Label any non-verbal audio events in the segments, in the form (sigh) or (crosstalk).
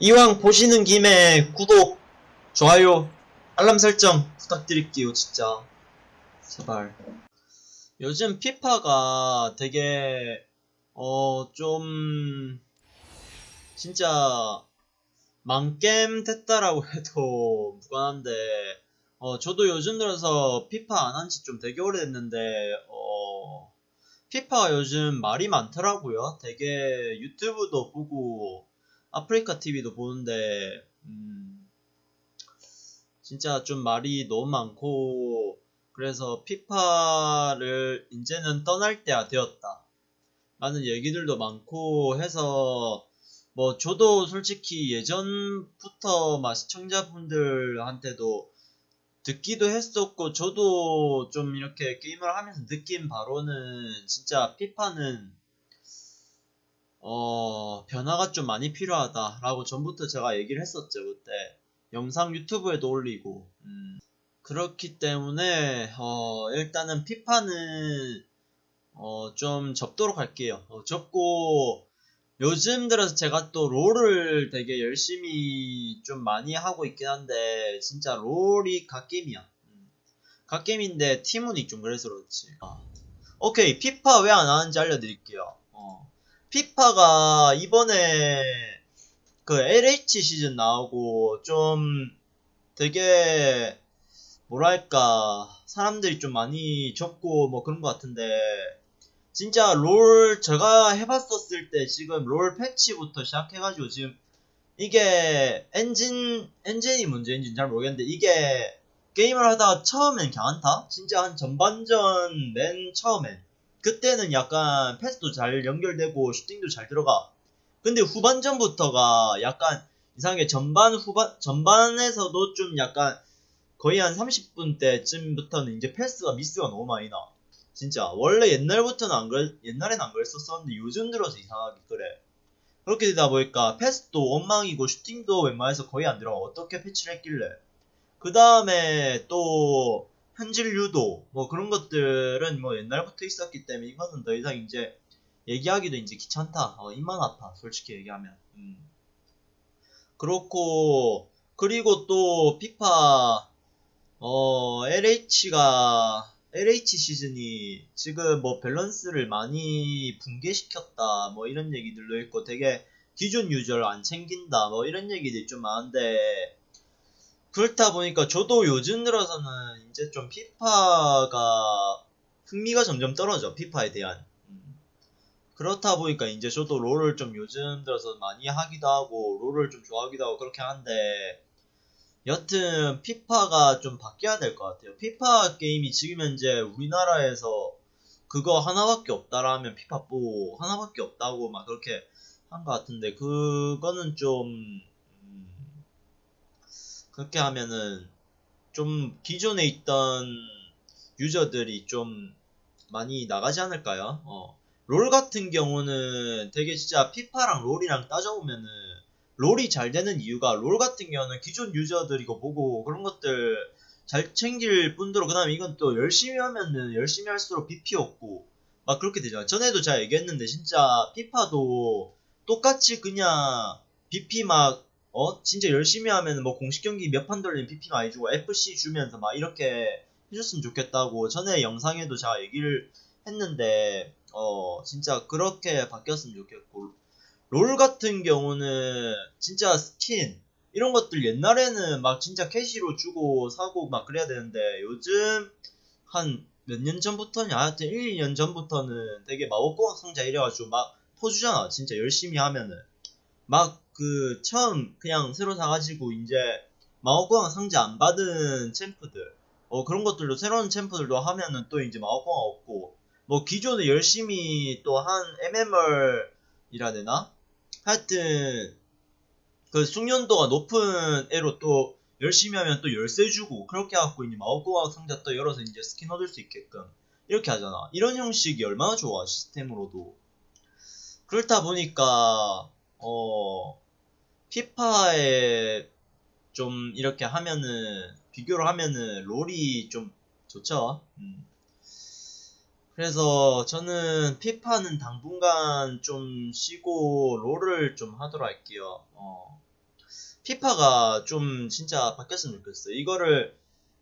이왕 보시는 김에 구독, 좋아요, 알람 설정 부탁드릴게요, 진짜. 제발. 요즘 피파가 되게, 어, 좀, 진짜, 망겜 됐다라고 (laughs) 해도 무관한데, 어, 저도 요즘 들어서 피파 안 한 지 좀 되게 오래됐는데, 어, 피파가 요즘 말이 많더라고요. 되게 유튜브도 보고, 아프리카 TV도 보는데, 음, 진짜 좀 말이 너무 많고, 그래서 피파를 이제는 떠날 때가 되었다. 라는 얘기들도 많고 해서, 뭐, 저도 솔직히 예전부터 막 시청자분들한테도 듣기도 했었고, 저도 좀 이렇게 게임을 하면서 느낀 바로는 진짜 피파는 어, 변화가 좀 많이 필요하다라고 전부터 제가 얘기를 했었죠, 그때. 영상 유튜브에도 올리고. 음, 그렇기 때문에, 어, 일단은 피파는, 어, 좀 접도록 할게요. 어, 접고, 요즘 들어서 제가 또 롤을 되게 열심히 좀 많이 하고 있긴 한데, 진짜 롤이 갓게임이야. 음, 갓게임인데 팀운이 좀 그래서 그렇지. 아. 오케이, 피파 왜 안 하는지 알려드릴게요. 어. 피파가 이번에 그 LH 시즌 나오고 좀 되게 뭐랄까 사람들이 좀 많이 적고 뭐 그런 것 같은데 진짜 롤 제가 해봤었을 때 지금 롤 패치부터 시작해가지고 지금 이게 엔진 엔진이 문제인지는 잘 모르겠는데 이게 게임을 하다가 처음엔 괜찮다 진짜 한 전반전 맨 처음엔 그때는 약간 패스도 잘 연결되고 슈팅도 잘 들어가. 근데 후반전부터가 약간 이상하게 전반 후반 전반에서도 좀 약간 거의 한 30분 때쯤부터는 이제 패스가 미스가 너무 많이 나. 진짜 원래 옛날부터는 안 그랬 옛날엔 안 그랬었었는데 요즘 들어서 이상하게 그래. 그렇게 되다 보니까 패스도 엉망이고 슈팅도 웬만해서 거의 안 들어가. 어떻게 패치를 했길래? 그 다음에 또 현질 유도 뭐 그런 것들은 뭐 옛날부터 있었기 때문에 이거는 더 이상 이제 얘기하기도 이제 귀찮다. 어, 입만 아파. 솔직히 얘기하면. 음. 그렇고 그리고 또 피파 어 LH가 LH 시즌이 지금 뭐 밸런스를 많이 붕괴시켰다 뭐 이런 얘기들도 있고 되게 기존 유저를 안 챙긴다 뭐 이런 얘기들이 좀 많은데 그렇다 보니까 저도 요즘 들어서는 이제 좀 피파가 흥미가 점점 떨어져 피파에 대한 음. 그렇다 보니까 이제 저도 롤을 좀 요즘 들어서 많이 하기도 하고 롤을 좀 좋아하기도 하고 그렇게 하는데 여튼 피파가 좀 바뀌어야 될 것 같아요 피파 게임이 지금 현재 우리나라에서 그거 하나밖에 없다라면 피파 4 하나밖에 없다고 막 그렇게 한 것 같은데 그거는 좀 그렇게 하면은 좀 기존에 있던 유저들이 좀 많이 나가지 않을까요? 어. 롤 같은 경우는 되게 진짜 피파랑 롤이랑 따져보면은 롤이 잘 되는 이유가 롤 같은 경우는 기존 유저들이고 보고 그런 것들 잘 챙길 뿐더러 그 다음에 이건 또 열심히 하면은 열심히 할수록 BP 없고 막 그렇게 되잖아 전에도 제가 얘기했는데 진짜 피파도 똑같이 그냥 BP 막 어? 진짜 열심히 하면 뭐 공식 경기 몇 판 돌리면 BP 많이 주고 FC 주면서 막 이렇게 해줬으면 좋겠다고 전에 영상에도 제가 얘기를 했는데 어 진짜 그렇게 바뀌었으면 좋겠고. 롤 같은 경우는 진짜 스킨 이런 것들 옛날에는 막 진짜 캐시로 주고 사고 막 그래야 되는데 요즘 한 몇 년 전부터냐? 하여튼 1, 2년 전부터는 되게 마법공학 상자 이래가지고 막 퍼주잖아. 진짜 열심히 하면은. 막 그 처음 그냥 새로 사가지고 이제 마법공학 상자 안 받은 champ들 어 그런 것들도 새로운 champ들도 하면은 또 이제 마법공학 없고 뭐 기존에 열심히 또 한 MMR 이라 되나? 하여튼 그 숙련도가 높은 애로 또 열심히 하면 또 열쇠 주고 그렇게 해갖고 이제 마법공학 상자 또 열어서 이제 스킨 얻을 수 있게끔 이렇게 하잖아. 이런 형식이 얼마나 좋아 시스템으로도. 그렇다 보니까 어 피파에 좀 이렇게 하면은 비교를 하면은 롤이 좀 좋죠. 음. 그래서 저는 피파는 당분간 좀 쉬고 롤을 좀 하도록 할게요. 어. 피파가 좀 진짜 바뀌었으면 좋겠어요. 이거를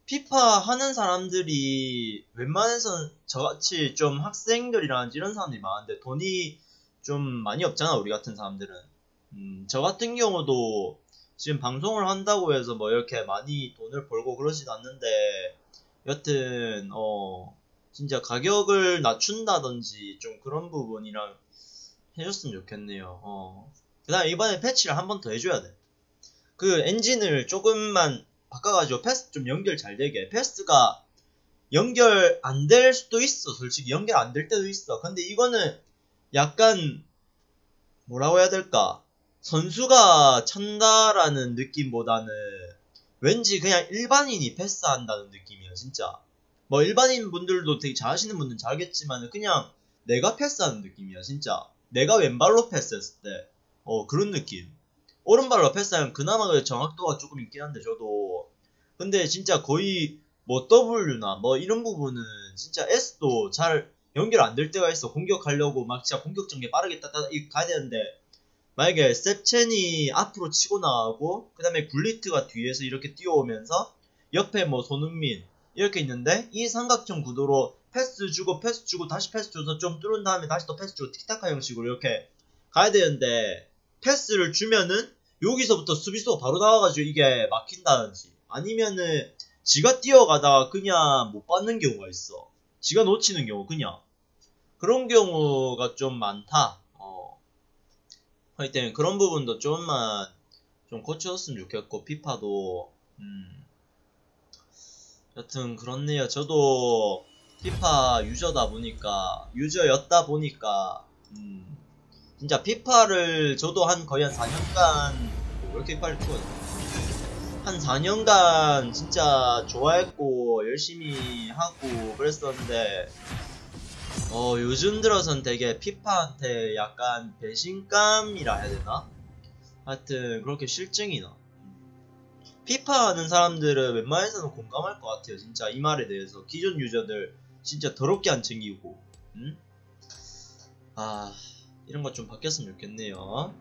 피파 하는 사람들이 웬만해선 저같이 좀 학생들이라든지 이런 사람들이 많은데 돈이 좀 많이 없잖아 우리 같은 사람들은 음, 저 같은 경우도 지금 방송을 한다고 해서 뭐 이렇게 많이 돈을 벌고 그러진 않는데 여튼 어 진짜 가격을 낮춘다든지 좀 그런 부분이랑 해줬으면 좋겠네요. 어. 그다음 이번에 패치를 한 번 더 해줘야 돼. 그 엔진을 조금만 바꿔가지고 패스 좀 연결 잘 되게. 패스가 연결 안 될 수도 있어. 솔직히 연결 안 될 때도 있어. 근데 이거는 약간 뭐라고 해야 될까 선수가 찬다라는 느낌보다는 왠지 그냥 일반인이 패스한다는 느낌이야 진짜. 뭐 일반인 분들도 되게 잘하시는 분들은 잘하겠지만 그냥 내가 패스하는 느낌이야 진짜. 내가 왼발로 패스했을 때. 어 그런 느낌. 오른발로 패스하면 그나마 그 정확도가 조금 있긴 한데 저도. 근데 진짜 거의 뭐 W나 뭐 이런 부분은 진짜 S도 잘 연결 안 될 때가 있어. 공격하려고 막 진짜 공격 전개 빠르게 따따 이 가야 되는데 만약에 셉첸이 앞으로 치고 나가고 그 다음에 굴리트가 뒤에서 이렇게 뛰어오면서 옆에 뭐 손흥민 이렇게 있는데 이 삼각형 구도로 패스 주고 패스 주고 다시 패스 줘서 좀 뚫은 다음에 다시 또 패스 주고 티키타카 형식으로 이렇게 가야 되는데 패스를 주면은 여기서부터 수비수가 바로 나와가지고 이게 막힌다든지 아니면은 지가 뛰어가다가 그냥 못 받는 경우가 있어 지가 놓치는 경우 그냥 그런 경우가 좀 많다 어. 하여튼 그런 부분도 좀만 좀 고쳐줬으면 좋겠고 피파도 음. 여튼 그렇네요 저도 피파 유저다 보니까 유저였다 보니까 음. 진짜 피파를 저도 한 거의 한 4년간 왜 이렇게 빨리 죽어한 4년간 진짜 좋아했고 열심히 하고 그랬었는데 어 요즘 들어선 되게 피파한테 약간 배신감이라 해야 되나? 하여튼 그렇게 실증이 나 피파 하는 사람들은 웬만해서는 공감할 것 같아요 진짜 이 말에 대해서 기존 유저들 진짜 더럽게 안 챙기고 음? 아 이런 것 좀 바뀌었으면 좋겠네요